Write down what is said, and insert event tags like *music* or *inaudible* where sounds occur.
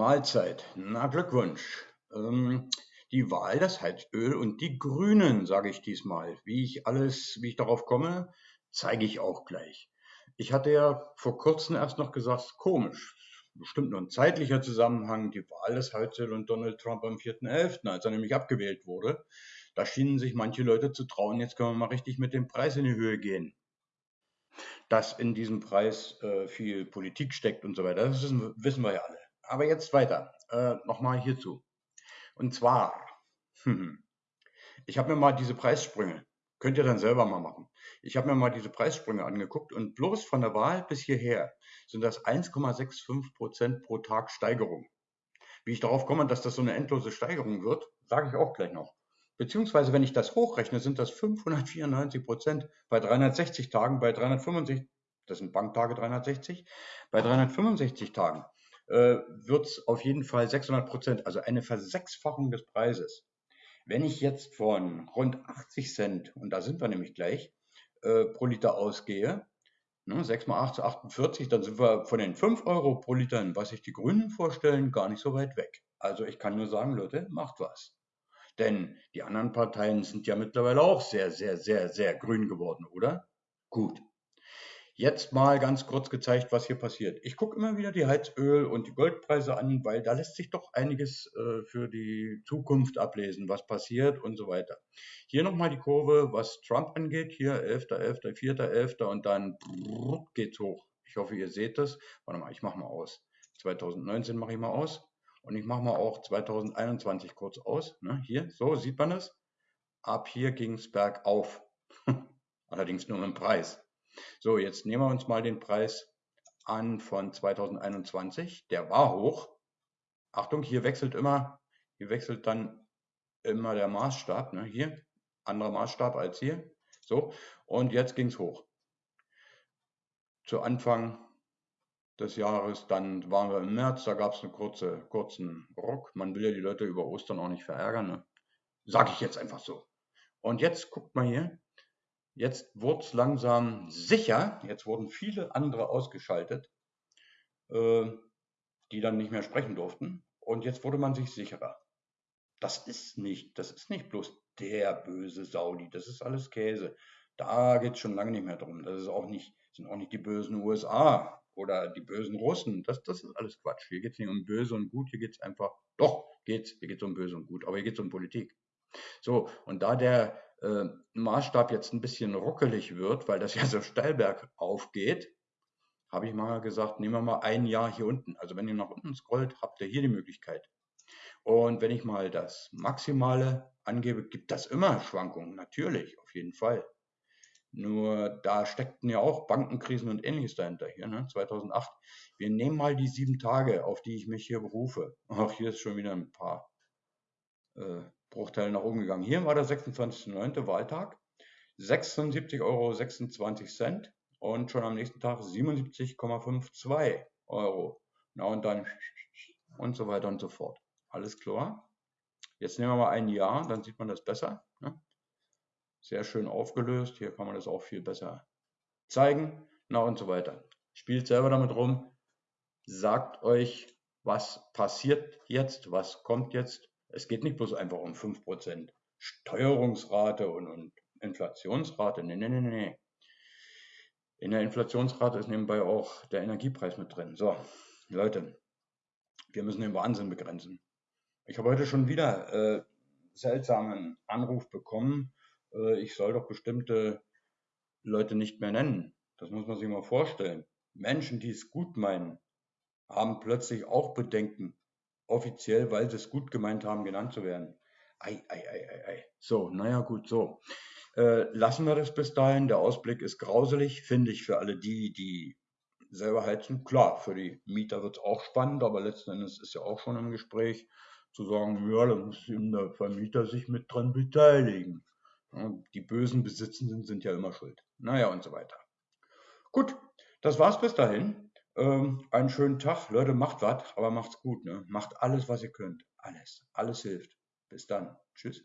Mahlzeit. Na, Glückwunsch. Ähm, die Wahl, das Heizöl und die Grünen, sage ich diesmal. Wie ich alles, wie ich darauf komme, zeige ich auch gleich. Ich hatte ja vor kurzem erst noch gesagt, komisch, bestimmt nur ein zeitlicher Zusammenhang, die Wahl des Heizöl und Donald Trump am 4.11., als er nämlich abgewählt wurde. Da schienen sich manche Leute zu trauen, jetzt können wir mal richtig mit dem Preis in die Höhe gehen. Dass in diesem Preis äh, viel Politik steckt und so weiter, das wissen, wissen wir ja alle. Aber jetzt weiter. Äh, Nochmal hierzu. Und zwar, *laughs* ich habe mir mal diese Preissprünge, könnt ihr dann selber mal machen. Ich habe mir mal diese Preissprünge angeguckt und bloß von der Wahl bis hierher sind das 1,65 Prozent pro Tag Steigerung. Wie ich darauf komme, dass das so eine endlose Steigerung wird, sage ich auch gleich noch. Beziehungsweise, wenn ich das hochrechne, sind das 594 Prozent bei 360 Tagen, bei 365, das sind Banktage 360, bei 365 Tagen äh, wird es auf jeden Fall 600 Prozent, also eine Versechsfachung des Preises. Wenn ich jetzt von rund 80 Cent, und da sind wir nämlich gleich, äh, pro Liter ausgehe, ne, 6 mal 8 zu 48, dann sind wir von den 5 Euro pro Liter, was sich die Grünen vorstellen, gar nicht so weit weg. Also ich kann nur sagen, Leute, macht was. Denn die anderen Parteien sind ja mittlerweile auch sehr, sehr, sehr, sehr grün geworden, oder? Gut. Jetzt mal ganz kurz gezeigt, was hier passiert. Ich gucke immer wieder die Heizöl- und die Goldpreise an, weil da lässt sich doch einiges äh, für die Zukunft ablesen, was passiert und so weiter. Hier nochmal die Kurve, was Trump angeht. Hier 11., 11., 4., 11. und dann geht's hoch. Ich hoffe, ihr seht das. Warte mal, ich mache mal aus. 2019 mache ich mal aus. Und ich mache mal auch 2021 kurz aus. Ne? Hier, so sieht man es. Ab hier ging es bergauf. *laughs* Allerdings nur im Preis. So, jetzt nehmen wir uns mal den Preis an von 2021. Der war hoch. Achtung, hier wechselt immer, hier wechselt dann immer der Maßstab. Ne? Hier, anderer Maßstab als hier. So, und jetzt ging es hoch. Zu Anfang des Jahres, dann waren wir im März, da gab es einen kurze, kurzen Ruck. Man will ja die Leute über Ostern auch nicht verärgern. Ne? Sag ich jetzt einfach so. Und jetzt guckt mal hier, Jetzt wurde es langsam sicher, jetzt wurden viele andere ausgeschaltet, äh, die dann nicht mehr sprechen durften. Und jetzt wurde man sich sicherer. Das ist nicht, das ist nicht bloß der böse Saudi, das ist alles Käse. Da geht es schon lange nicht mehr drum. Das ist auch nicht, sind auch nicht die bösen USA oder die bösen Russen. Das, das ist alles Quatsch. Hier geht es nicht um böse und gut, hier geht es einfach, doch, geht's, hier geht es um böse und gut, aber hier geht es um Politik. So, und da der äh, Maßstab jetzt ein bisschen ruckelig wird, weil das ja so steil bergauf geht, habe ich mal gesagt, nehmen wir mal ein Jahr hier unten. Also wenn ihr nach unten scrollt, habt ihr hier die Möglichkeit. Und wenn ich mal das Maximale angebe, gibt das immer Schwankungen, natürlich, auf jeden Fall. Nur da steckten ja auch Bankenkrisen und ähnliches dahinter hier, ne? 2008. Wir nehmen mal die sieben Tage, auf die ich mich hier berufe. Ach, hier ist schon wieder ein paar äh, Bruchteil nach oben gegangen. Hier war der 26.09. Wahltag, 76,26 Euro und schon am nächsten Tag 77,52 Euro. Na und dann und so weiter und so fort. Alles klar. Jetzt nehmen wir mal ein Jahr, dann sieht man das besser. Ne? Sehr schön aufgelöst. Hier kann man das auch viel besser zeigen. Na und so weiter. Spielt selber damit rum. Sagt euch, was passiert jetzt, was kommt jetzt es geht nicht bloß einfach um 5% Steuerungsrate und, und Inflationsrate. Nee, nee, nee, nee. In der Inflationsrate ist nebenbei auch der Energiepreis mit drin. So, Leute, wir müssen den Wahnsinn begrenzen. Ich habe heute schon wieder äh, seltsamen Anruf bekommen. Äh, ich soll doch bestimmte Leute nicht mehr nennen. Das muss man sich mal vorstellen. Menschen, die es gut meinen, haben plötzlich auch Bedenken, offiziell, weil sie es gut gemeint haben, genannt zu werden. Ei, ei, ei, ei, ei. So, naja, gut, so. Äh, lassen wir das bis dahin. Der Ausblick ist grauselig, finde ich, für alle die, die selber heizen. Klar, für die Mieter wird es auch spannend, aber letzten Endes ist ja auch schon im Gespräch zu sagen, ja, da muss der Vermieter sich mit dran beteiligen. Die bösen Besitzenden sind ja immer schuld. Naja, und so weiter. Gut, das war's bis dahin. Ähm, einen schönen Tag. Leute, macht was, aber macht's gut. Ne? Macht alles, was ihr könnt. Alles. Alles hilft. Bis dann. Tschüss.